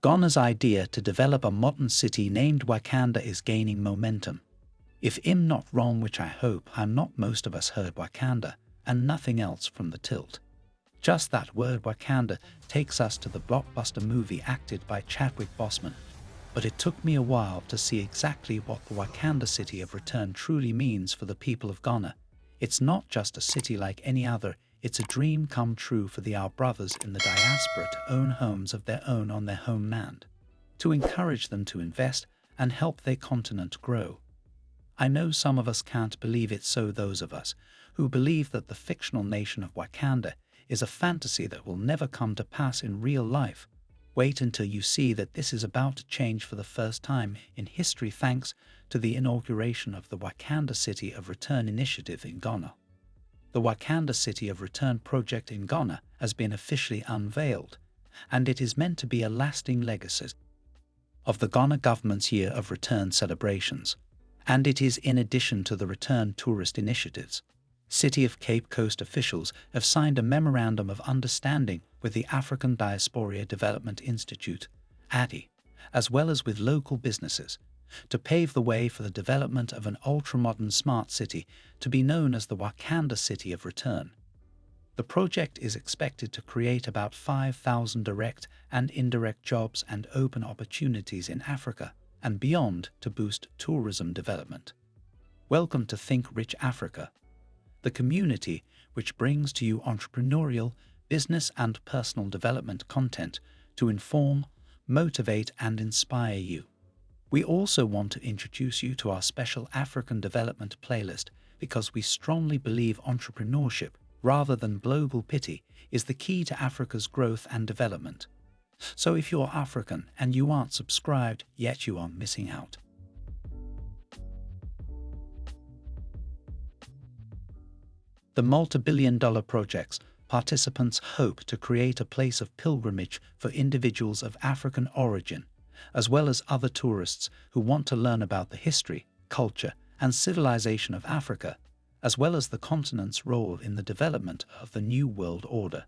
Ghana's idea to develop a modern city named Wakanda is gaining momentum. If I'm not wrong, which I hope I'm not, most of us heard Wakanda and nothing else from the tilt. Just that word Wakanda takes us to the blockbuster movie acted by Chadwick Boseman, but it took me a while to see exactly what the Wakanda City of Return truly means for the people of Ghana. It's not just a city like any other, it's a dream come true for the our brothers in the diaspora to own homes of their own on their homeland, to encourage them to invest and help their continent grow. I know some of us can't believe it so those of us who believe that the fictional nation of Wakanda is a fantasy that will never come to pass in real life. Wait until you see that this is about to change for the first time in history thanks to the inauguration of the Wakanda City of Return initiative in Ghana. The Wakanda City of Return project in Ghana has been officially unveiled, and it is meant to be a lasting legacy of the Ghana government's Year of Return celebrations. And it is in addition to the Return Tourist initiatives. City of Cape Coast officials have signed a Memorandum of Understanding with the African Diaspora Development Institute, ADI, as well as with local businesses, to pave the way for the development of an ultra-modern smart city to be known as the Wakanda City of Return. The project is expected to create about 5,000 direct and indirect jobs and open opportunities in Africa and beyond to boost tourism development. Welcome to Think Rich Africa, the community which brings to you entrepreneurial, business and personal development content to inform, motivate and inspire you. We also want to introduce you to our special African development playlist because we strongly believe entrepreneurship, rather than global pity, is the key to Africa's growth and development. So if you're African and you aren't subscribed, yet you are missing out. the multi-billion dollar projects, participants hope to create a place of pilgrimage for individuals of African origin, as well as other tourists who want to learn about the history, culture, and civilization of Africa, as well as the continent's role in the development of the New World Order.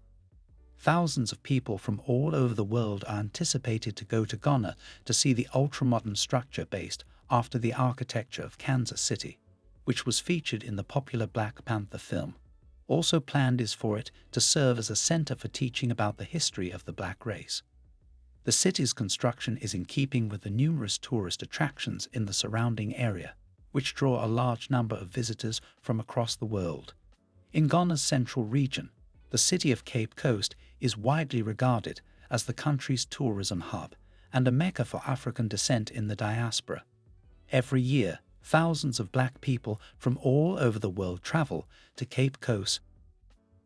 Thousands of people from all over the world are anticipated to go to Ghana to see the ultra-modern structure based after the architecture of Kansas City, which was featured in the popular Black Panther film also planned is for it to serve as a center for teaching about the history of the black race. The city's construction is in keeping with the numerous tourist attractions in the surrounding area, which draw a large number of visitors from across the world. In Ghana's central region, the city of Cape Coast is widely regarded as the country's tourism hub and a mecca for African descent in the diaspora. Every year, thousands of black people from all over the world travel to Cape Coast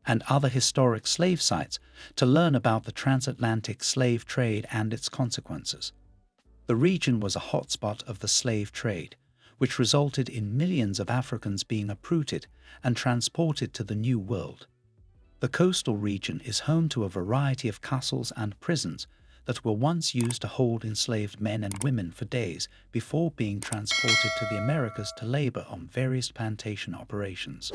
and other historic slave sites to learn about the transatlantic slave trade and its consequences. The region was a hotspot of the slave trade, which resulted in millions of Africans being uprooted and transported to the New World. The coastal region is home to a variety of castles and prisons that were once used to hold enslaved men and women for days before being transported to the Americas to labor on various plantation operations.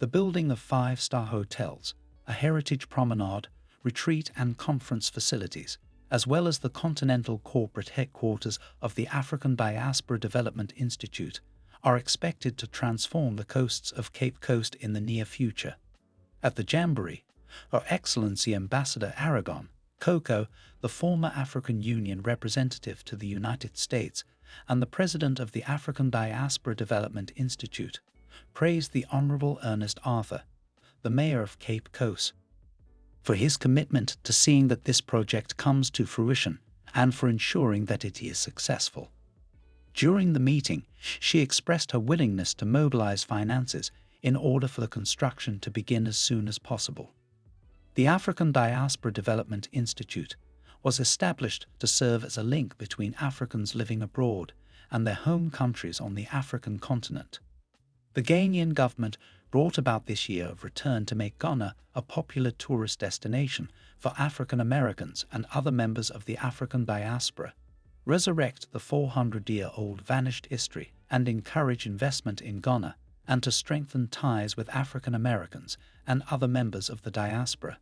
The building of five-star hotels, a heritage promenade, retreat and conference facilities, as well as the continental corporate headquarters of the African Diaspora Development Institute, are expected to transform the coasts of Cape Coast in the near future. At the Jamboree, Her Excellency Ambassador Aragon, Coco, the former African Union representative to the United States, and the president of the African Diaspora Development Institute, praised the Honourable Ernest Arthur, the Mayor of Cape Coast, for his commitment to seeing that this project comes to fruition and for ensuring that it is successful. During the meeting, she expressed her willingness to mobilize finances in order for the construction to begin as soon as possible. The African Diaspora Development Institute was established to serve as a link between Africans living abroad and their home countries on the African continent. The Ghanaian government brought about this year of return to make Ghana a popular tourist destination for African Americans and other members of the African diaspora, resurrect the 400-year-old vanished history and encourage investment in Ghana and to strengthen ties with African Americans and other members of the diaspora.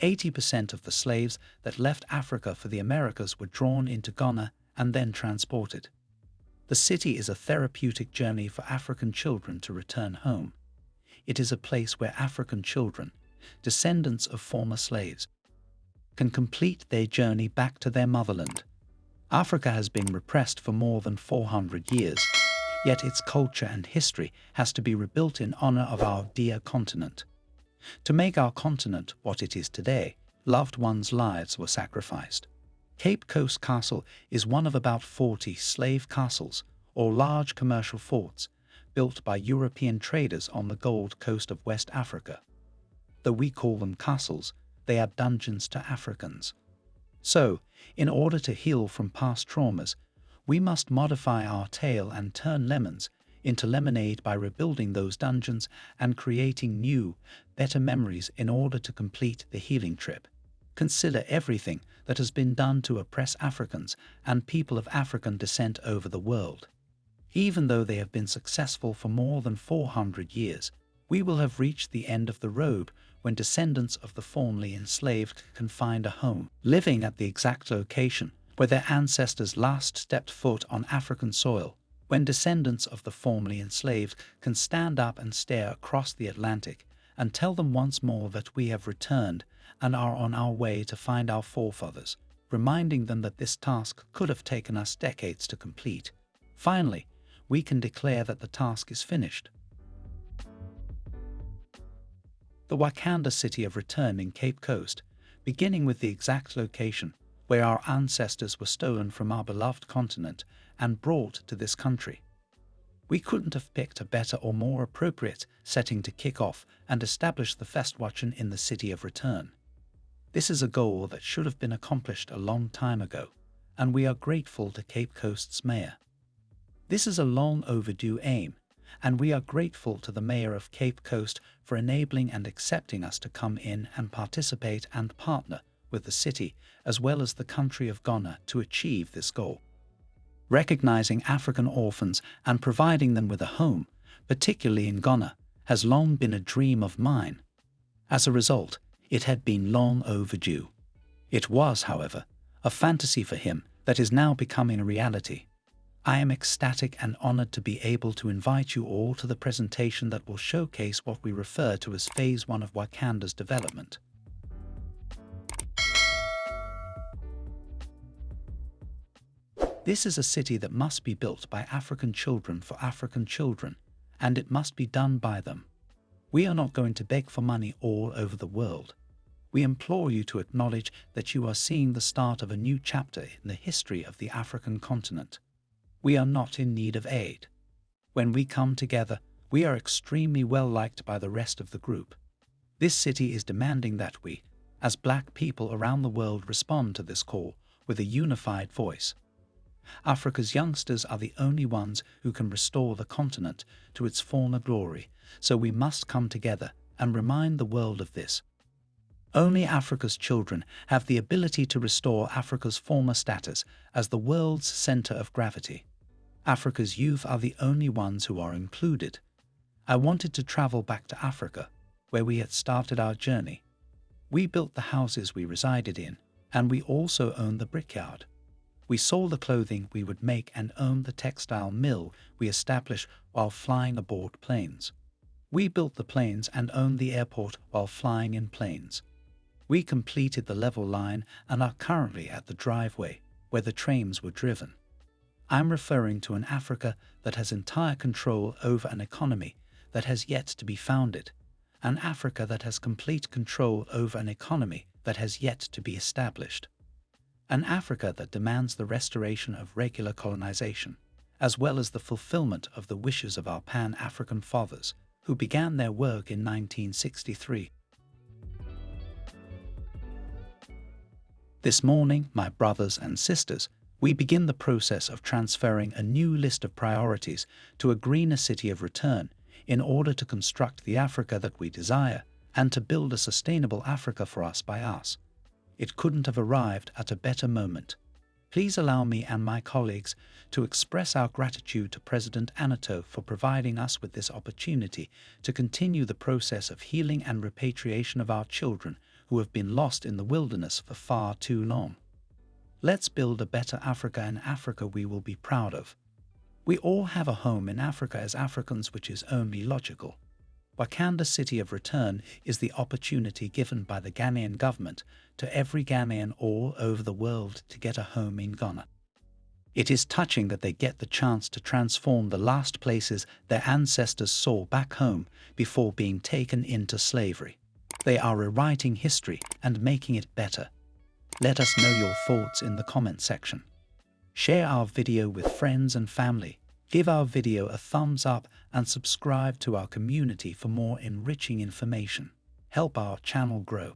80% of the slaves that left Africa for the Americas were drawn into Ghana and then transported. The city is a therapeutic journey for African children to return home. It is a place where African children, descendants of former slaves, can complete their journey back to their motherland. Africa has been repressed for more than 400 years, yet its culture and history has to be rebuilt in honor of our dear continent. To make our continent what it is today, loved ones' lives were sacrificed. Cape Coast Castle is one of about 40 slave castles, or large commercial forts, built by European traders on the Gold Coast of West Africa. Though we call them castles, they are dungeons to Africans. So, in order to heal from past traumas, we must modify our tale and turn lemons into lemonade by rebuilding those dungeons and creating new, better memories in order to complete the healing trip. Consider everything that has been done to oppress Africans and people of African descent over the world. Even though they have been successful for more than 400 years, we will have reached the end of the road when descendants of the formerly enslaved can find a home, living at the exact location where their ancestors last stepped foot on African soil, when descendants of the formerly enslaved can stand up and stare across the Atlantic and tell them once more that we have returned and are on our way to find our forefathers, reminding them that this task could have taken us decades to complete. Finally, we can declare that the task is finished. The Wakanda city of return in Cape Coast, beginning with the exact location where our ancestors were stolen from our beloved continent and brought to this country. We couldn't have picked a better or more appropriate setting to kick off and establish the Festwochen in the city of return. This is a goal that should have been accomplished a long time ago, and we are grateful to Cape Coast's mayor. This is a long overdue aim, and we are grateful to the mayor of Cape Coast for enabling and accepting us to come in and participate and partner with the city as well as the country of Ghana to achieve this goal. Recognizing African orphans and providing them with a home, particularly in Ghana, has long been a dream of mine. As a result, it had been long overdue. It was, however, a fantasy for him that is now becoming a reality. I am ecstatic and honored to be able to invite you all to the presentation that will showcase what we refer to as Phase 1 of Wakanda's development. This is a city that must be built by African children for African children, and it must be done by them. We are not going to beg for money all over the world. We implore you to acknowledge that you are seeing the start of a new chapter in the history of the African continent. We are not in need of aid. When we come together, we are extremely well liked by the rest of the group. This city is demanding that we, as black people around the world, respond to this call with a unified voice. Africa's youngsters are the only ones who can restore the continent to its former glory, so we must come together and remind the world of this. Only Africa's children have the ability to restore Africa's former status as the world's center of gravity. Africa's youth are the only ones who are included. I wanted to travel back to Africa, where we had started our journey. We built the houses we resided in, and we also owned the brickyard. We sold the clothing we would make and owned the textile mill we established while flying aboard planes. We built the planes and owned the airport while flying in planes. We completed the level line and are currently at the driveway where the trains were driven. I'm referring to an Africa that has entire control over an economy that has yet to be founded, an Africa that has complete control over an economy that has yet to be established an Africa that demands the restoration of regular colonization, as well as the fulfillment of the wishes of our Pan-African fathers, who began their work in 1963. This morning, my brothers and sisters, we begin the process of transferring a new list of priorities to a greener city of return in order to construct the Africa that we desire and to build a sustainable Africa for us by us. It couldn't have arrived at a better moment. Please allow me and my colleagues to express our gratitude to President Nana Addo for providing us with this opportunity to continue the process of healing and repatriation of our children who have been lost in the wilderness for far too long. Let's build a better Africa and Africa we will be proud of. We all have a home in Africa as Africans which is only logical. Wakanda City of Return is the opportunity given by the Ghanaian government to every Ghanaian all over the world to get a home in Ghana. It is touching that they get the chance to transform the last places their ancestors saw back home before being taken into slavery. They are rewriting history and making it better. Let us know your thoughts in the comment section. Share our video with friends and family Give our video a thumbs up and subscribe to our community for more enriching information. Help our channel grow.